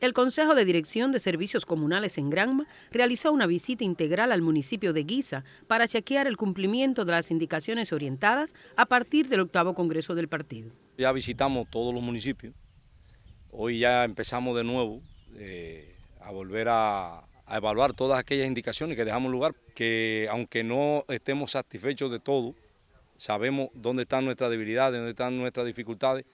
El Consejo de Dirección de Servicios Comunales en Granma realizó una visita integral al municipio de Guisa para chequear el cumplimiento de las indicaciones orientadas a partir del octavo Congreso del partido. Ya visitamos todos los municipios, hoy ya empezamos de nuevo eh, a volver a, a evaluar todas aquellas indicaciones que dejamos lugar, que aunque no estemos satisfechos de todo, sabemos dónde están nuestras debilidades, dónde están nuestras dificultades,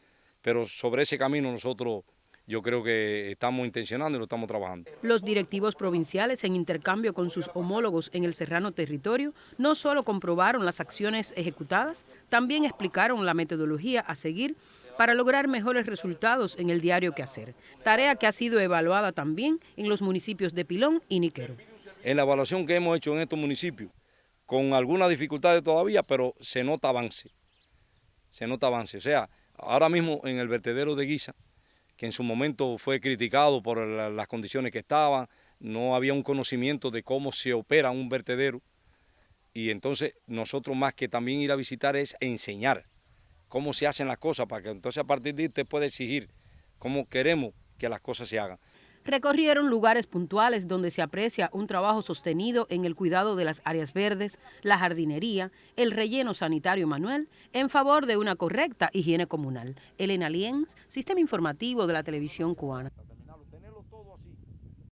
pero sobre ese camino nosotros yo creo que estamos intencionando y lo estamos trabajando. Los directivos provinciales, en intercambio con sus homólogos en el serrano territorio, no solo comprobaron las acciones ejecutadas, también explicaron la metodología a seguir para lograr mejores resultados en el diario que hacer, tarea que ha sido evaluada también en los municipios de Pilón y Niquero. En la evaluación que hemos hecho en estos municipios, con algunas dificultades todavía, pero se nota avance, se nota avance. O sea, ahora mismo en el vertedero de Guisa, que en su momento fue criticado por las condiciones que estaban, no había un conocimiento de cómo se opera un vertedero, y entonces nosotros más que también ir a visitar es enseñar cómo se hacen las cosas, para que entonces a partir de ahí usted pueda exigir cómo queremos que las cosas se hagan. Recorrieron lugares puntuales donde se aprecia un trabajo sostenido en el cuidado de las áreas verdes, la jardinería, el relleno sanitario manual, en favor de una correcta higiene comunal. Elena Lienz, Sistema Informativo de la Televisión Cubana.